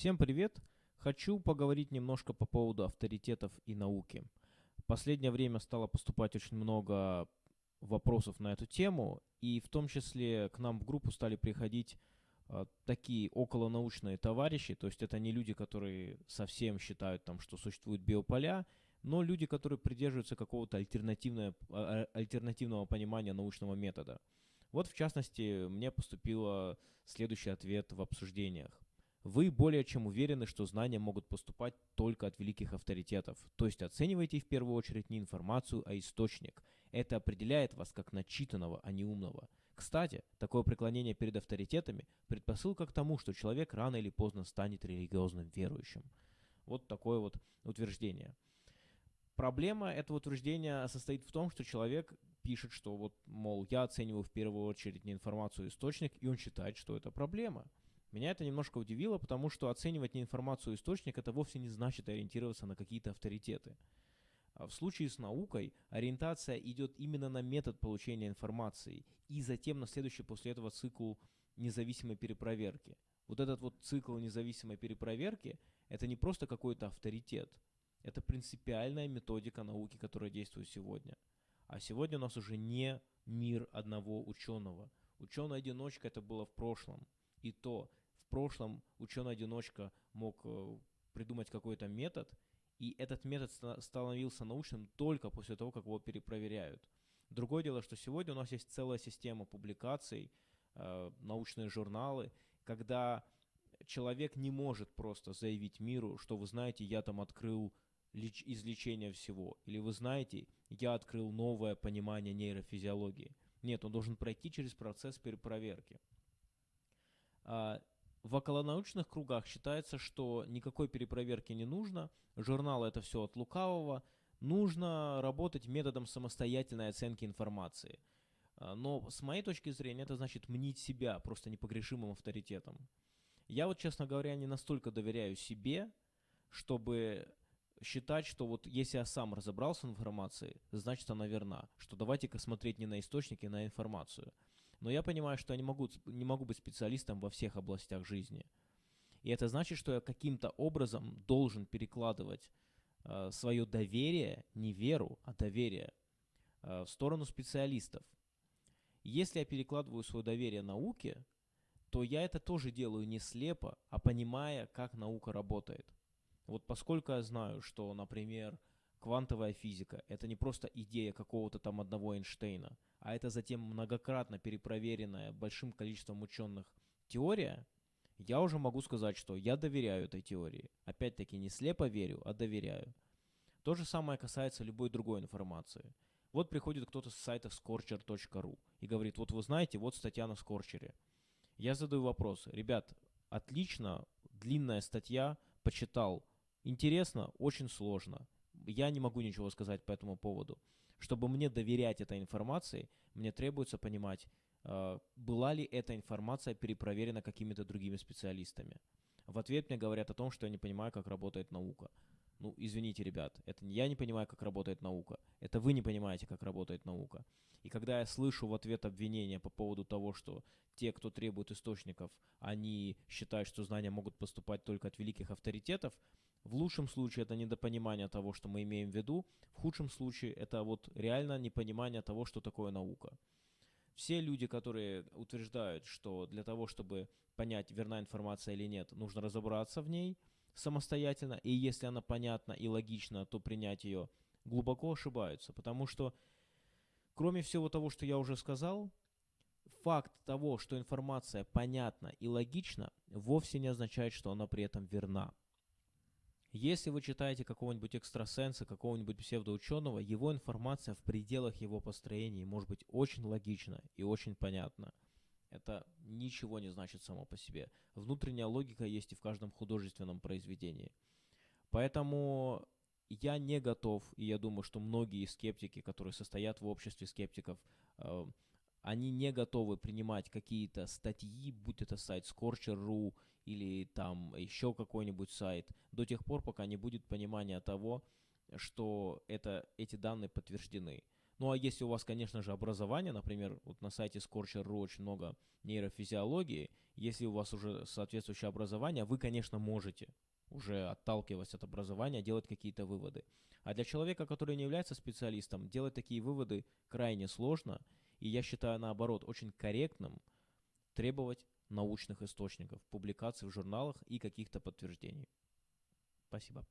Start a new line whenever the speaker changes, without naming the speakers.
Всем привет! Хочу поговорить немножко по поводу авторитетов и науки. В последнее время стало поступать очень много вопросов на эту тему, и в том числе к нам в группу стали приходить э, такие околонаучные товарищи, то есть это не люди, которые совсем считают, там, что существуют биополя, но люди, которые придерживаются какого-то альтернативного, а, альтернативного понимания научного метода. Вот, в частности, мне поступил следующий ответ в обсуждениях. Вы более чем уверены, что знания могут поступать только от великих авторитетов, то есть оцениваете в первую очередь не информацию, а источник. Это определяет вас как начитанного, а не умного. Кстати, такое преклонение перед авторитетами – предпосылка к тому, что человек рано или поздно станет религиозным верующим. Вот такое вот утверждение. Проблема этого утверждения состоит в том, что человек пишет, что вот, мол, я оцениваю в первую очередь не информацию, а источник, и он считает, что это проблема – меня это немножко удивило, потому что оценивать не информацию источник это вовсе не значит ориентироваться на какие-то авторитеты. А в случае с наукой ориентация идет именно на метод получения информации и затем на следующий после этого цикл независимой перепроверки. Вот этот вот цикл независимой перепроверки – это не просто какой-то авторитет, это принципиальная методика науки, которая действует сегодня. А сегодня у нас уже не мир одного ученого. Ученый-одиночка это было в прошлом. И то прошлом ученый-одиночка мог э, придумать какой-то метод, и этот метод становился научным только после того, как его перепроверяют. Другое дело, что сегодня у нас есть целая система публикаций, э, научные журналы, когда человек не может просто заявить миру, что вы знаете, я там открыл леч- излечение всего, или вы знаете, я открыл новое понимание нейрофизиологии. Нет, он должен пройти через процесс перепроверки. А, в околонаучных кругах считается, что никакой перепроверки не нужно, журналы это все от лукавого, нужно работать методом самостоятельной оценки информации. А, но с моей точки зрения это значит мнить себя просто непогрешимым авторитетом. Я вот, честно говоря, не настолько доверяю себе, чтобы считать, что вот если я сам разобрался в информации, значит она верна. Что давайте-ка смотреть не на источники, а на информацию. Но я понимаю, что я не могу, не могу быть специалистом во всех областях жизни. И это значит, что я каким-то образом должен перекладывать э, свое доверие, не веру, а доверие э, в сторону специалистов. Если я перекладываю свое доверие науке, то я это тоже делаю не слепо, а понимая, как наука работает. Вот поскольку я знаю, что, например, квантовая физика – это не просто идея какого-то там одного Эйнштейна – а это затем многократно перепроверенная большим количеством ученых теория, я уже могу сказать, что я доверяю этой теории. Опять-таки не слепо верю, а доверяю. То же самое касается любой другой информации. Вот приходит кто-то с сайта scorcher.ru и говорит, вот вы знаете, вот статья на Скорчере. Я задаю вопрос, ребят, отлично, длинная статья, почитал. Интересно, очень сложно. Я не могу ничего сказать по этому поводу. Чтобы мне доверять этой информации, мне требуется понимать, э, была ли эта информация перепроверена какими-то другими специалистами. В ответ мне говорят о том, что я не понимаю, как работает наука. Ну, извините, ребят, это я не понимаю, как работает наука, это вы не понимаете, как работает наука. И когда я слышу в ответ обвинения по поводу того, что те, кто требует источников, они считают, что знания могут поступать только от великих авторитетов, в лучшем случае это недопонимание того, что мы имеем в виду, в худшем случае это вот реально непонимание того, что такое наука. Все люди, которые утверждают, что для того, чтобы понять, верна информация или нет, нужно разобраться в ней – самостоятельно, и если она понятна и логична, то принять ее глубоко ошибаются, потому что кроме всего того, что я уже сказал, факт того, что информация понятна и логична, вовсе не означает, что она при этом верна. Если вы читаете какого-нибудь экстрасенса, какого-нибудь псевдоученого, его информация в пределах его построения может быть очень логична и очень понятна – это ничего не значит само по себе. Внутренняя логика есть и в каждом художественном произведении. Поэтому я не готов, и я думаю, что многие скептики, которые состоят в обществе скептиков, э, они не готовы принимать какие-то статьи, будь это сайт Scorcher.ru или там еще какой-нибудь сайт, до тех пор, пока не будет понимания того, что это, эти данные подтверждены. Ну а если у вас, конечно же, образование, например, вот на сайте Scorcher.ru очень много нейрофизиологии, если у вас уже соответствующее образование, вы, конечно, можете уже отталкиваясь от образования, делать какие-то выводы. А для человека, который не является специалистом, делать такие выводы крайне сложно, и я считаю, наоборот, очень корректным требовать научных источников, публикаций в журналах и каких-то подтверждений. Спасибо.